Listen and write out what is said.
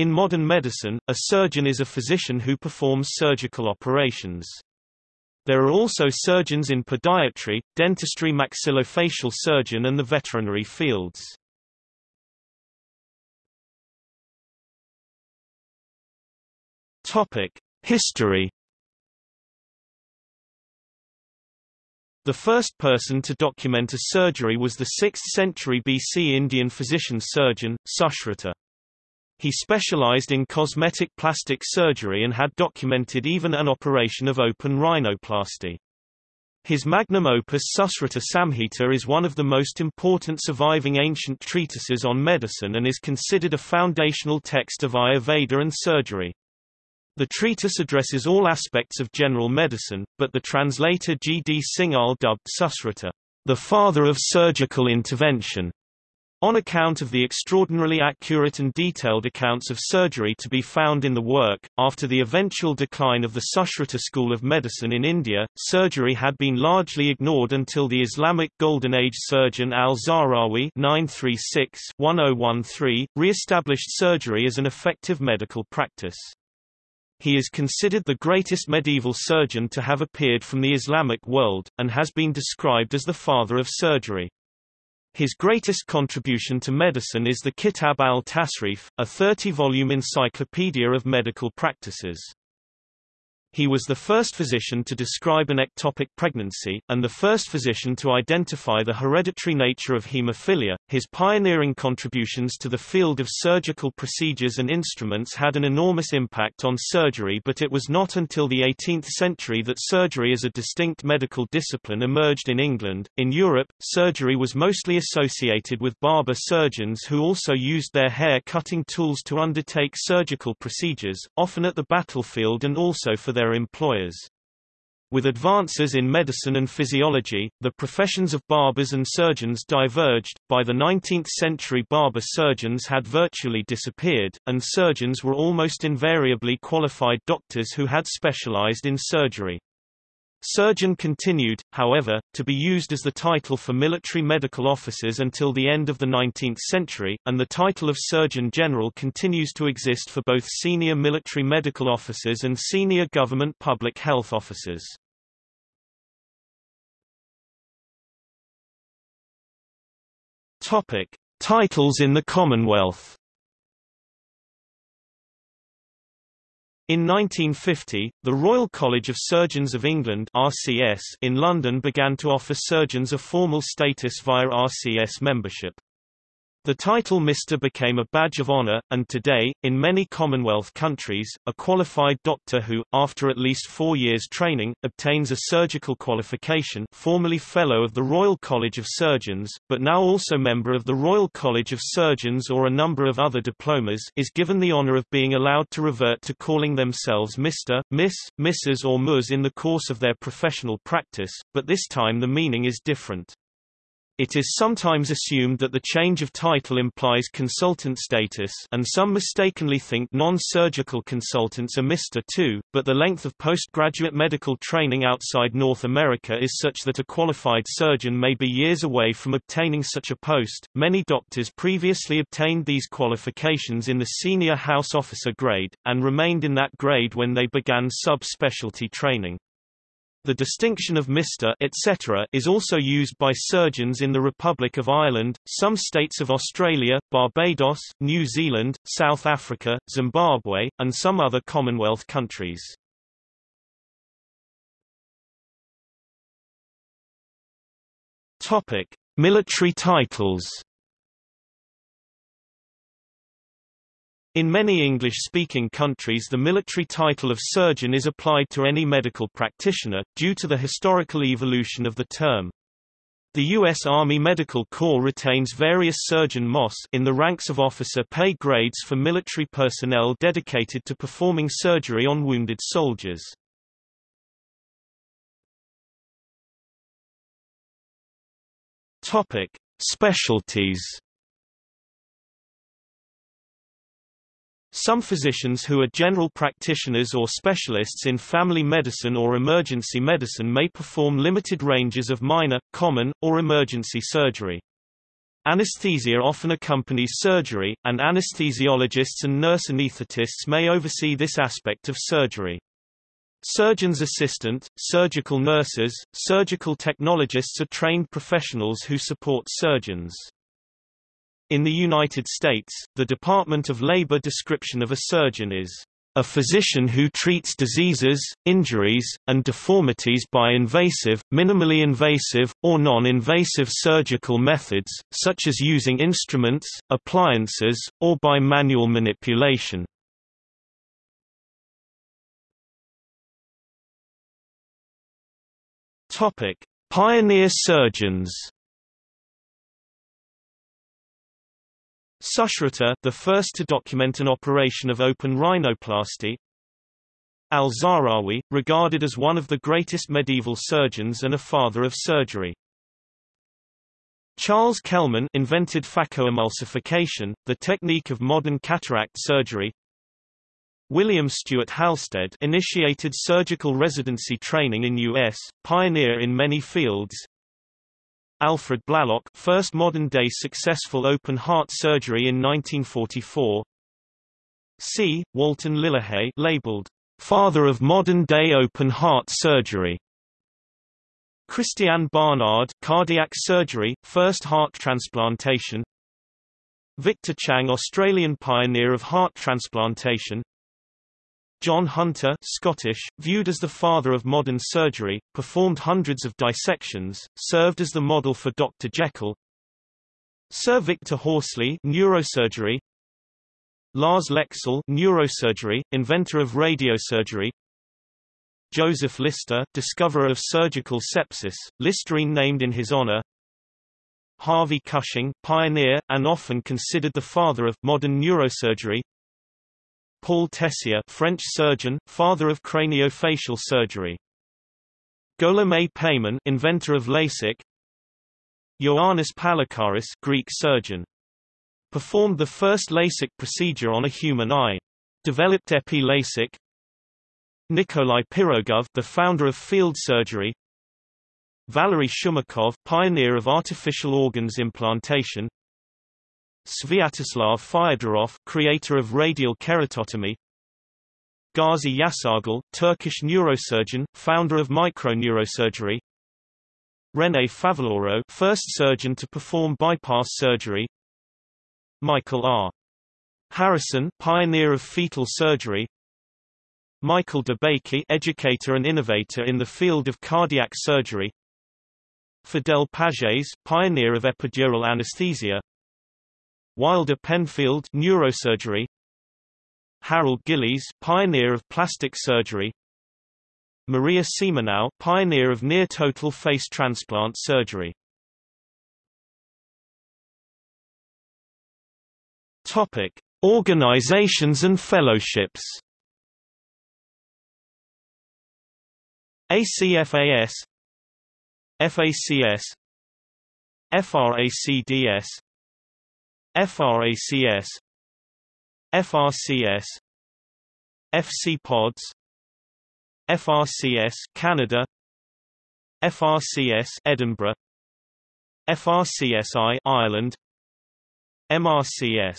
In modern medicine, a surgeon is a physician who performs surgical operations. There are also surgeons in podiatry, dentistry maxillofacial surgeon and the veterinary fields. History The first person to document a surgery was the 6th century BC Indian physician-surgeon, Sushruta. He specialized in cosmetic plastic surgery and had documented even an operation of open rhinoplasty. His magnum opus Sushruta Samhita is one of the most important surviving ancient treatises on medicine and is considered a foundational text of Ayurveda and surgery. The treatise addresses all aspects of general medicine, but the translator G. D. Singhal dubbed Sushruta, the father of surgical intervention, on account of the extraordinarily accurate and detailed accounts of surgery to be found in the work, after the eventual decline of the Sushruta school of medicine in India, surgery had been largely ignored until the Islamic Golden Age surgeon al-Zahrawi oh re-established surgery as an effective medical practice. He is considered the greatest medieval surgeon to have appeared from the Islamic world, and has been described as the father of surgery. His greatest contribution to medicine is the Kitab al-Tasrif, a 30-volume encyclopedia of medical practices. He was the first physician to describe an ectopic pregnancy, and the first physician to identify the hereditary nature of hemophilia. His pioneering contributions to the field of surgical procedures and instruments had an enormous impact on surgery, but it was not until the 18th century that surgery as a distinct medical discipline emerged in England. In Europe, surgery was mostly associated with barber surgeons who also used their hair cutting tools to undertake surgical procedures, often at the battlefield and also for their employers. With advances in medicine and physiology, the professions of barbers and surgeons diverged. By the 19th century, barber surgeons had virtually disappeared, and surgeons were almost invariably qualified doctors who had specialized in surgery. Surgeon continued, however, to be used as the title for military medical officers until the end of the 19th century, and the title of Surgeon General continues to exist for both senior military medical officers and senior government public health officers. Topic: Titles in the Commonwealth In 1950, the Royal College of Surgeons of England RCS in London began to offer surgeons a formal status via RCS membership. The title Mr. became a badge of honor, and today, in many Commonwealth countries, a qualified doctor who, after at least four years training, obtains a surgical qualification formerly Fellow of the Royal College of Surgeons, but now also member of the Royal College of Surgeons or a number of other diplomas is given the honor of being allowed to revert to calling themselves Mr., Miss, Mrs. or Ms. in the course of their professional practice, but this time the meaning is different. It is sometimes assumed that the change of title implies consultant status and some mistakenly think non-surgical consultants are Mr. too, but the length of postgraduate medical training outside North America is such that a qualified surgeon may be years away from obtaining such a post. Many doctors previously obtained these qualifications in the senior house officer grade, and remained in that grade when they began sub-specialty training. The distinction of Mr. etc. is also used by surgeons in the Republic of Ireland, some states of Australia, Barbados, New Zealand, South Africa, Zimbabwe, and some other Commonwealth countries. Topic: Military titles In many English-speaking countries the military title of surgeon is applied to any medical practitioner, due to the historical evolution of the term. The U.S. Army Medical Corps retains various surgeon MOS in the ranks of officer pay grades for military personnel dedicated to performing surgery on wounded soldiers. Topic: Specialties Some physicians who are general practitioners or specialists in family medicine or emergency medicine may perform limited ranges of minor, common, or emergency surgery. Anesthesia often accompanies surgery, and anesthesiologists and nurse anesthetists may oversee this aspect of surgery. Surgeon's assistant, surgical nurses, surgical technologists are trained professionals who support surgeons. In the United States, the Department of Labor description of a surgeon is a physician who treats diseases, injuries, and deformities by invasive, minimally invasive, or non-invasive surgical methods, such as using instruments, appliances, or by manual manipulation. Pioneer surgeons. Sushruta, the first to document an operation of open rhinoplasty. Al-Zahrawi, regarded as one of the greatest medieval surgeons and a father of surgery. Charles Kelman invented phacoemulsification, the technique of modern cataract surgery. William Stewart Halsted initiated surgical residency training in U.S., pioneer in many fields. Alfred Blalock first modern-day successful open-heart surgery in 1944. C. Walton Lillehei labeled, "...father of modern-day open-heart surgery." Christiaan Barnard cardiac surgery, first heart transplantation Victor Chang Australian pioneer of heart transplantation John Hunter Scottish, viewed as the father of modern surgery, performed hundreds of dissections, served as the model for Dr. Jekyll. Sir Victor Horsley neurosurgery, Lars Leksell neurosurgery, inventor of radiosurgery. Joseph Lister, discoverer of surgical sepsis, Listerine named in his honor. Harvey Cushing, pioneer, and often considered the father of modern neurosurgery Paul Tessier French surgeon, father of craniofacial surgery. Gholam Peyman inventor of LASIK. Ioannis Pallikaris Greek surgeon. Performed the first LASIK procedure on a human eye. Developed epi-LASIK. Nikolai Pirogov the founder of field surgery. Valery Shumakov pioneer of artificial organs implantation. Sviatoslav Fyodorov, creator of radial keratotomy. Gazi Yasargil, Turkish neurosurgeon, founder of microneurosurgery. René Favaloro, first surgeon to perform bypass surgery. Michael R. Harrison, pioneer of fetal surgery. Michael DeBakey, educator and innovator in the field of cardiac surgery. Fidel Pages, pioneer of epidural anesthesia. Wilder Penfield neurosurgery. Harold Gillies pioneer of plastic surgery. Maria Siemionow pioneer of near total face transplant surgery. Topic Organizations and fellowships. ACFAS FACS FRACDS FRACS FRCS FC Pods FRCS Canada FRCS Edinburgh FRCSI Ireland MRCS